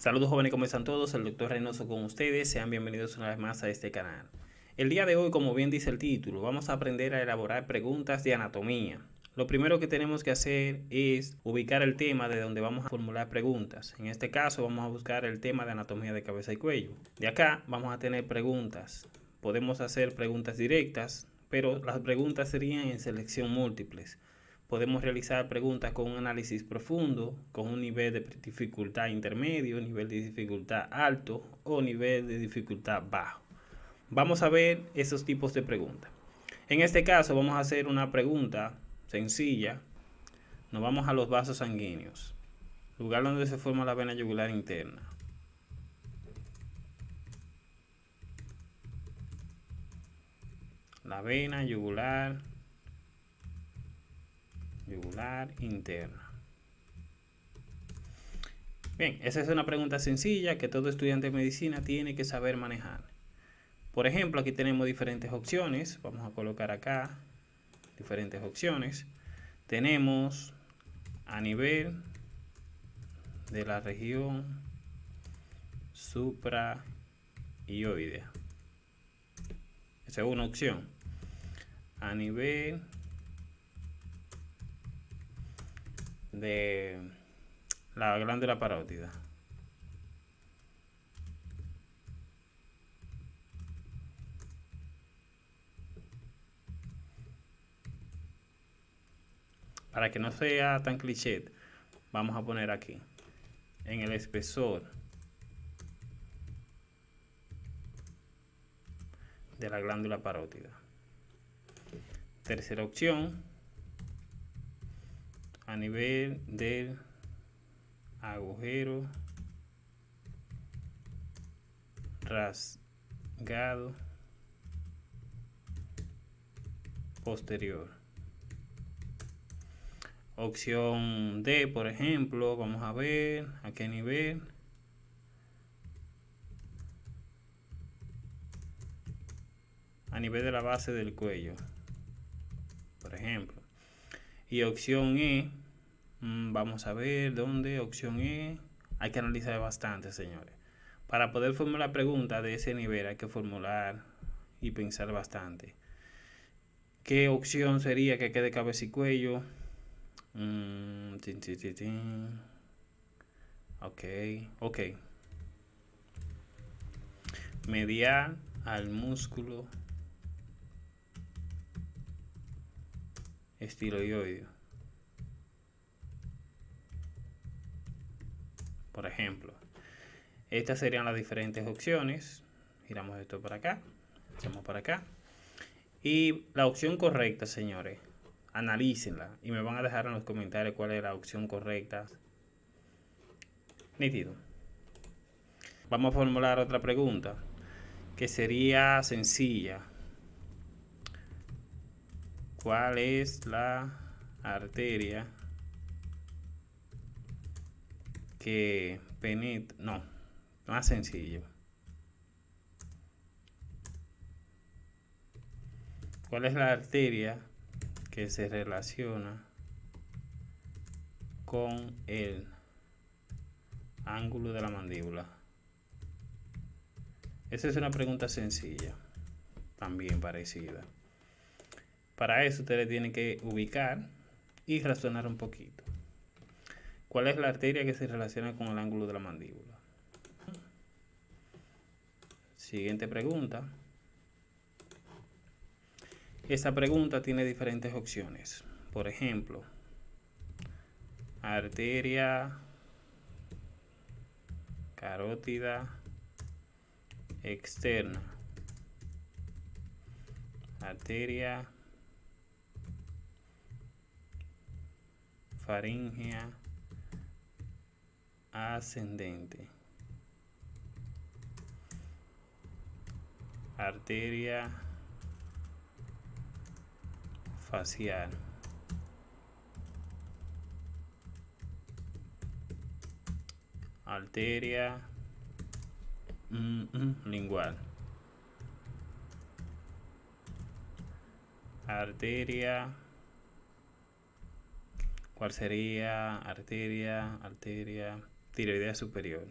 Saludos jóvenes, ¿cómo están todos? El doctor Reynoso con ustedes. Sean bienvenidos una vez más a este canal. El día de hoy, como bien dice el título, vamos a aprender a elaborar preguntas de anatomía. Lo primero que tenemos que hacer es ubicar el tema de donde vamos a formular preguntas. En este caso vamos a buscar el tema de anatomía de cabeza y cuello. De acá vamos a tener preguntas. Podemos hacer preguntas directas, pero las preguntas serían en selección múltiples podemos realizar preguntas con un análisis profundo, con un nivel de dificultad intermedio, nivel de dificultad alto o nivel de dificultad bajo. Vamos a ver esos tipos de preguntas. En este caso vamos a hacer una pregunta sencilla. Nos vamos a los vasos sanguíneos, lugar donde se forma la vena yugular interna. La vena yugular yugular interna. Bien, esa es una pregunta sencilla que todo estudiante de medicina tiene que saber manejar. Por ejemplo, aquí tenemos diferentes opciones. Vamos a colocar acá diferentes opciones. Tenemos a nivel de la región supraioidea. Esa es una opción. A nivel de la glándula parótida. Para que no sea tan cliché, vamos a poner aquí, en el espesor de la glándula parótida. Tercera opción, a nivel del agujero rasgado posterior. Opción D, por ejemplo, vamos a ver a qué nivel. A nivel de la base del cuello, por ejemplo. Y opción E, vamos a ver dónde, opción E. Hay que analizar bastante, señores. Para poder formular preguntas de ese nivel hay que formular y pensar bastante. ¿Qué opción sería que quede cabeza y cuello? Mm, ok, ok. Medial al músculo estiloideo. Por ejemplo. Estas serían las diferentes opciones. Giramos esto para acá. Echamos para acá. Y la opción correcta, señores, analícenla y me van a dejar en los comentarios cuál es la opción correcta. Nítido. Vamos a formular otra pregunta que sería sencilla. ¿Cuál es la arteria que penetra, no, más sencillo. ¿Cuál es la arteria que se relaciona con el ángulo de la mandíbula? Esa es una pregunta sencilla, también parecida. Para eso ustedes tienen que ubicar y razonar un poquito. ¿Cuál es la arteria que se relaciona con el ángulo de la mandíbula? Siguiente pregunta. Esta pregunta tiene diferentes opciones. Por ejemplo, arteria carótida externa, arteria faringea ascendente. Arteria facial. Arteria mm, mm, lingual. Arteria ¿Cuál sería? Arteria, arteria tiroidea superior.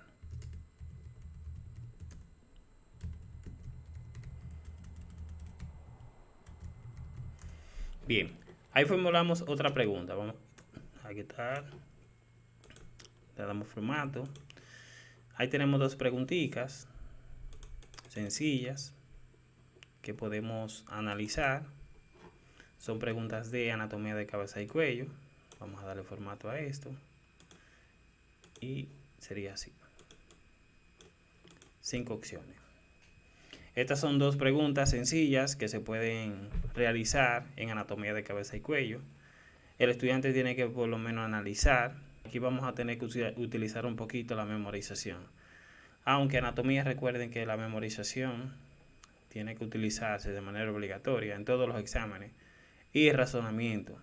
Bien, ahí formulamos otra pregunta. Vamos a quitar. Le damos formato. Ahí tenemos dos preguntitas sencillas que podemos analizar. Son preguntas de anatomía de cabeza y cuello. Vamos a darle formato a esto. Y sería así. Cinco opciones. Estas son dos preguntas sencillas que se pueden realizar en anatomía de cabeza y cuello. El estudiante tiene que por lo menos analizar. Aquí vamos a tener que utilizar un poquito la memorización. Aunque anatomía recuerden que la memorización tiene que utilizarse de manera obligatoria en todos los exámenes. Y razonamiento.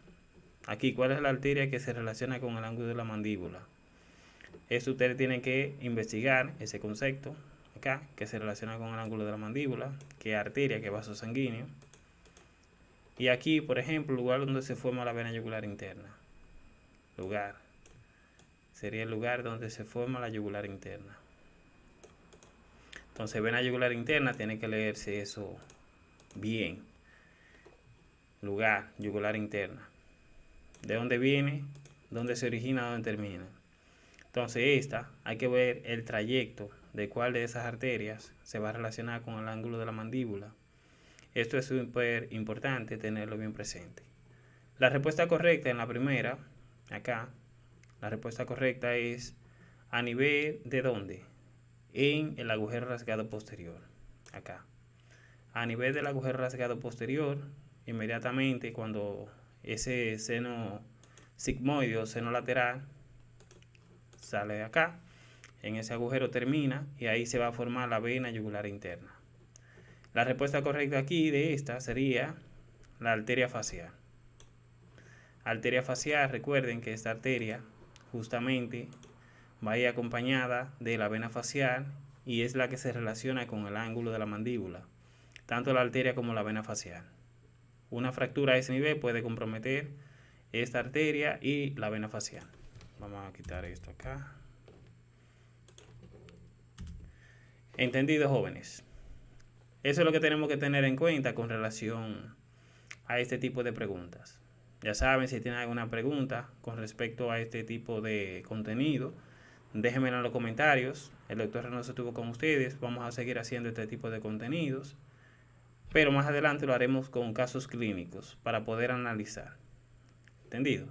Aquí, ¿cuál es la arteria que se relaciona con el ángulo de la mandíbula? Esto ustedes tienen que investigar ese concepto acá, que se relaciona con el ángulo de la mandíbula, que arteria, que vaso sanguíneo. Y aquí, por ejemplo, el lugar donde se forma la vena yugular interna. Lugar. Sería el lugar donde se forma la yugular interna. Entonces, vena yugular interna, tiene que leerse eso bien. Lugar, yugular interna. ¿De dónde viene? ¿Dónde se origina? ¿Dónde termina? Entonces, esta, hay que ver el trayecto de cuál de esas arterias se va a relacionar con el ángulo de la mandíbula. Esto es súper importante tenerlo bien presente. La respuesta correcta en la primera, acá, la respuesta correcta es a nivel de dónde? en el agujero rasgado posterior, acá. A nivel del agujero rasgado posterior, inmediatamente cuando ese seno sigmoide o seno lateral sale de acá, en ese agujero termina y ahí se va a formar la vena yugular interna. La respuesta correcta aquí de esta sería la arteria facial. Arteria facial, recuerden que esta arteria justamente va acompañada de la vena facial y es la que se relaciona con el ángulo de la mandíbula, tanto la arteria como la vena facial. Una fractura a ese nivel puede comprometer esta arteria y la vena facial. Vamos a quitar esto acá. Entendido, jóvenes. Eso es lo que tenemos que tener en cuenta con relación a este tipo de preguntas. Ya saben, si tienen alguna pregunta con respecto a este tipo de contenido, Déjenmelo en los comentarios. El doctor Reynoso estuvo con ustedes. Vamos a seguir haciendo este tipo de contenidos. Pero más adelante lo haremos con casos clínicos para poder analizar. ¿Entendido?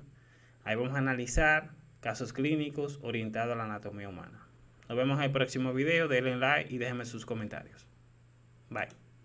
Ahí vamos a analizar casos clínicos orientados a la anatomía humana. Nos vemos en el próximo video. Denle like y déjenme sus comentarios. Bye.